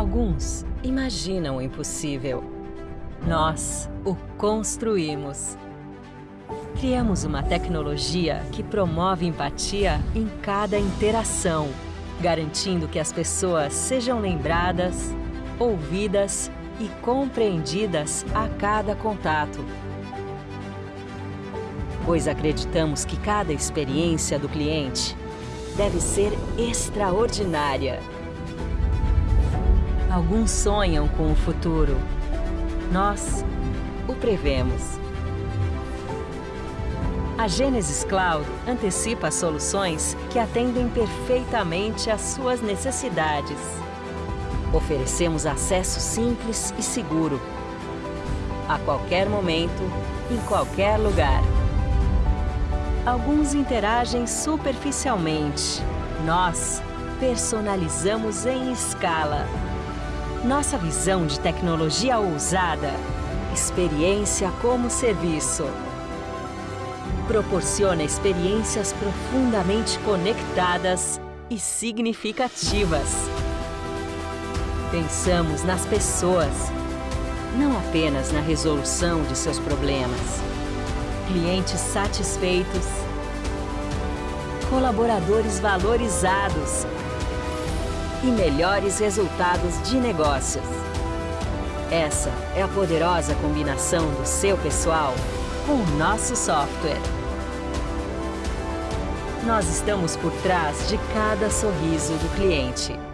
Alguns imaginam o impossível. Nós o construímos. Criamos uma tecnologia que promove empatia em cada interação, garantindo que as pessoas sejam lembradas, ouvidas e compreendidas a cada contato. Pois acreditamos que cada experiência do cliente deve ser extraordinária. Alguns sonham com o futuro. Nós o prevemos. A Genesis Cloud antecipa soluções que atendem perfeitamente às suas necessidades. Oferecemos acesso simples e seguro, a qualquer momento, em qualquer lugar. Alguns interagem superficialmente. Nós personalizamos em escala. Nossa visão de tecnologia ousada, experiência como serviço proporciona experiências profundamente conectadas e significativas. Pensamos nas pessoas, não apenas na resolução de seus problemas. Clientes satisfeitos, colaboradores valorizados e melhores resultados de negócios. Essa é a poderosa combinação do seu pessoal com o nosso software. Nós estamos por trás de cada sorriso do cliente.